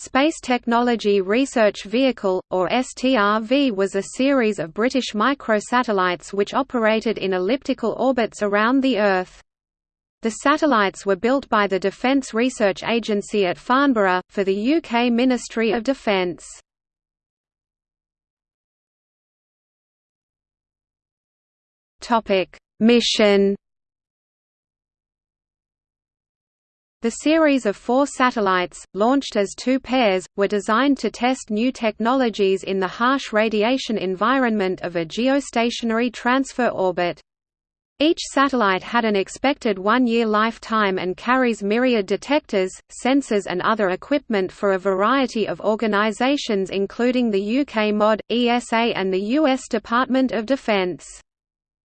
Space Technology Research Vehicle, or STRV was a series of British microsatellites which operated in elliptical orbits around the Earth. The satellites were built by the Defence Research Agency at Farnborough, for the UK Ministry of Defence. Mission The series of four satellites, launched as two pairs, were designed to test new technologies in the harsh radiation environment of a geostationary transfer orbit. Each satellite had an expected one-year lifetime and carries myriad detectors, sensors and other equipment for a variety of organizations including the UK MOD, ESA and the US Department of Defense.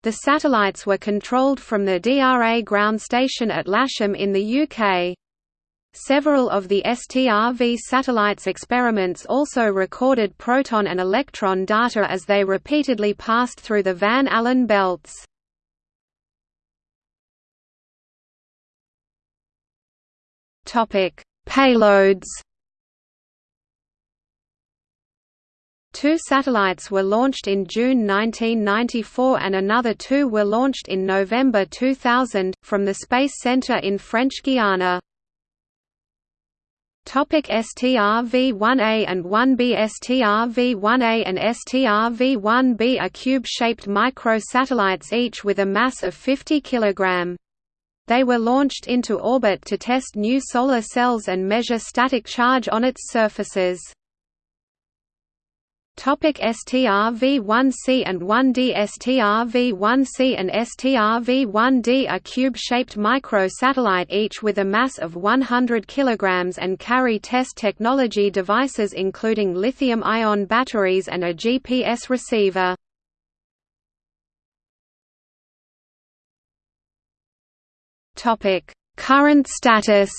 The satellites were controlled from the DRA ground station at Lasham in the UK. Several of the STRV satellites' experiments also recorded proton and electron data as they repeatedly passed through the Van Allen belts. Payloads Two satellites were launched in June 1994 and another two were launched in November 2000, from the Space Centre in French Guiana. Topic STRV-1A and 1B STRV-1A and STRV-1B are cube-shaped microsatellites each with a mass of 50 kg. They were launched into orbit to test new solar cells and measure static charge on its surfaces. Topic STRV-1C and 1D STRV-1C and STRV-1D are cube-shaped micro-satellite each with a mass of 100 kg and carry test technology devices including lithium-ion batteries and a GPS receiver. Current status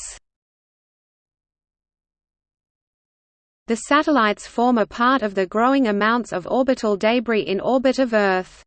The satellites form a part of the growing amounts of orbital debris in orbit of Earth.